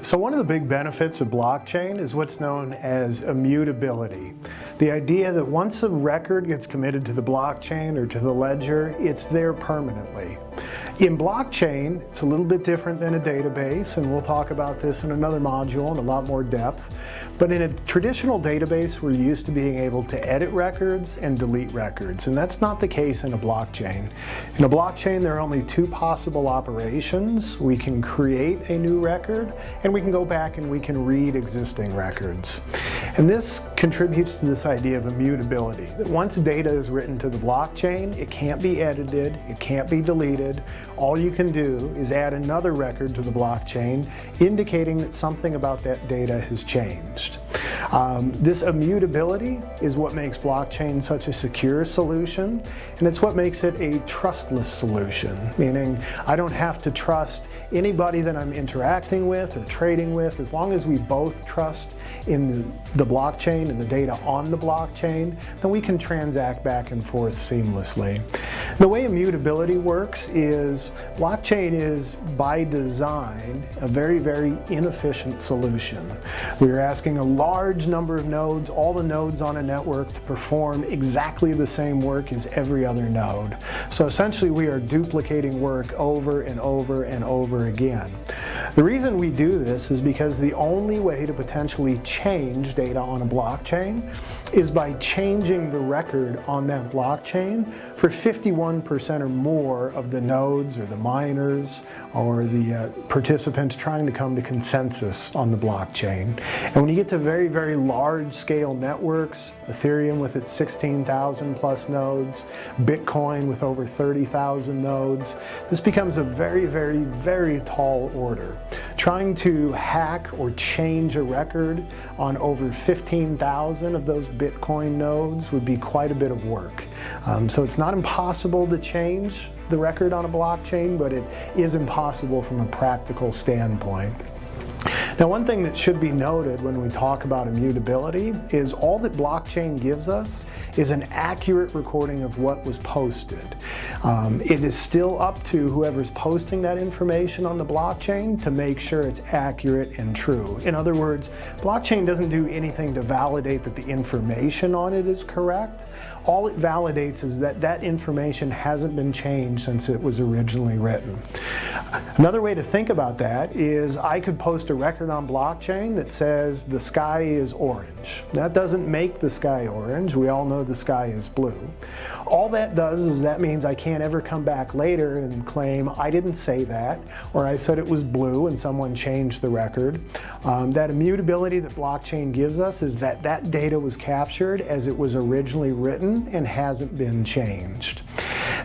So one of the big benefits of blockchain is what's known as immutability. The idea that once a record gets committed to the blockchain or to the ledger, it's there permanently. In blockchain, it's a little bit different than a database, and we'll talk about this in another module in a lot more depth. But in a traditional database, we're used to being able to edit records and delete records, and that's not the case in a blockchain. In a blockchain, there are only two possible operations. We can create a new record, and we can go back and we can read existing records. And this contributes to this idea of immutability, that once data is written to the blockchain, it can't be edited, it can't be deleted, all you can do is add another record to the blockchain indicating that something about that data has changed. Um, this immutability is what makes blockchain such a secure solution and it's what makes it a trustless solution, meaning I don't have to trust anybody that I'm interacting with or trading with as long as we both trust in the, the blockchain and the data on the blockchain, then we can transact back and forth seamlessly. The way immutability works is blockchain is by design a very, very inefficient solution. We're asking a large number of nodes, all the nodes on a network to perform exactly the same work as every other node. So essentially we are duplicating work over and over and over again. The reason we do this is because the only way to potentially change data on a blockchain is by changing the record on that blockchain for 51% or more of the nodes or the miners or the uh, participants trying to come to consensus on the blockchain. And when you get to very, very large scale networks, Ethereum with its 16,000 plus nodes, Bitcoin with over 30,000 nodes, this becomes a very, very, very tall order. Trying to hack or change a record on over 15,000 of those Bitcoin nodes would be quite a bit of work. Um, so it's not impossible to change the record on a blockchain, but it is impossible from a practical standpoint. Now one thing that should be noted when we talk about immutability is all that blockchain gives us is an accurate recording of what was posted. Um, it is still up to whoever's posting that information on the blockchain to make sure it's accurate and true. In other words, blockchain doesn't do anything to validate that the information on it is correct. All it validates is that that information hasn't been changed since it was originally written. Another way to think about that is I could post a record on blockchain that says the sky is orange. That doesn't make the sky orange. We all know the sky is blue. All that does is that means I can't ever come back later and claim I didn't say that or I said it was blue and someone changed the record. Um, that immutability that blockchain gives us is that that data was captured as it was originally written and hasn't been changed.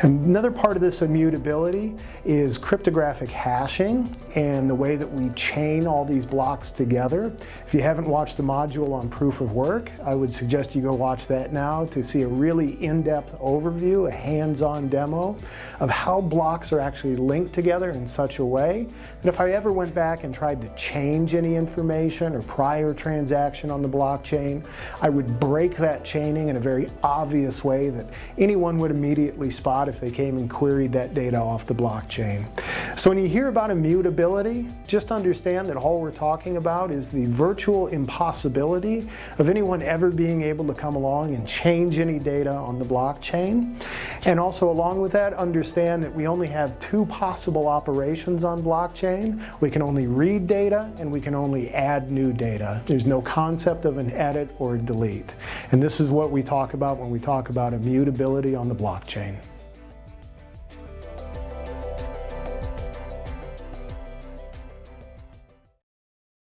Another part of this immutability is cryptographic hashing and the way that we chain all these blocks together. If you haven't watched the module on proof of work, I would suggest you go watch that now to see a really in-depth overview, a hands-on demo of how blocks are actually linked together in such a way that if I ever went back and tried to change any information or prior transaction on the blockchain, I would break that chaining in a very obvious way that anyone would immediately spot if they came and queried that data off the blockchain. So when you hear about immutability, just understand that all we're talking about is the virtual impossibility of anyone ever being able to come along and change any data on the blockchain. And also along with that, understand that we only have two possible operations on blockchain. We can only read data and we can only add new data. There's no concept of an edit or a delete. And this is what we talk about when we talk about immutability on the blockchain.